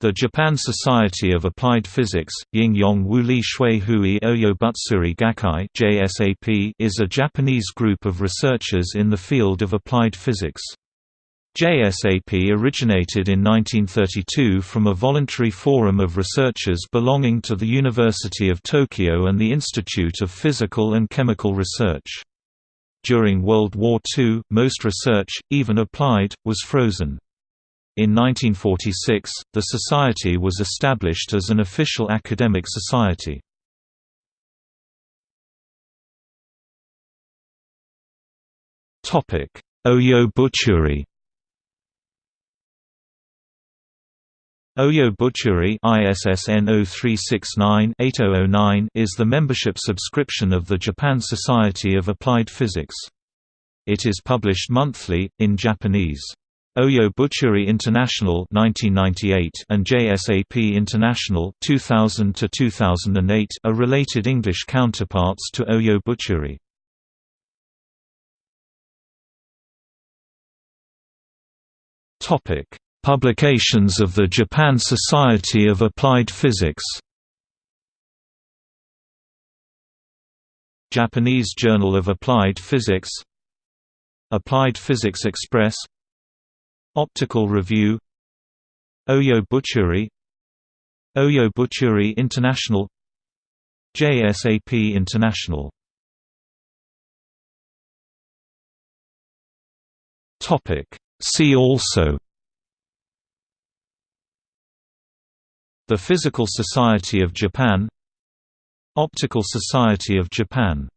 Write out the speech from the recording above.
The Japan Society of Applied Physics Ying-yong Wuli Shui Hui Oyobutsuri Gakkai JSAP is a Japanese group of researchers in the field of applied physics. JSAP originated in 1932 from a voluntary forum of researchers belonging to the University of Tokyo and the Institute of Physical and Chemical Research. During World War II, most research, even applied, was frozen. In 1946, the society was established as an official academic society. Oyo Butsuri Oyo Butsuri ISSN 0369-8009 is the membership subscription of the Japan Society of Applied Physics. It is published monthly, in Japanese. Oyo Butsuri International 1998 and JSAP International 2000 to 2008 are related English counterparts to Oyo Butsuri. Topic: Publications of the Japan Society of Applied Physics. Japanese Journal of Applied Physics Applied Physics Express Optical Review Oyo Butsuri Oyo Butsuri International JSAP International. See also. The Physical Society of Japan. Optical Society of Japan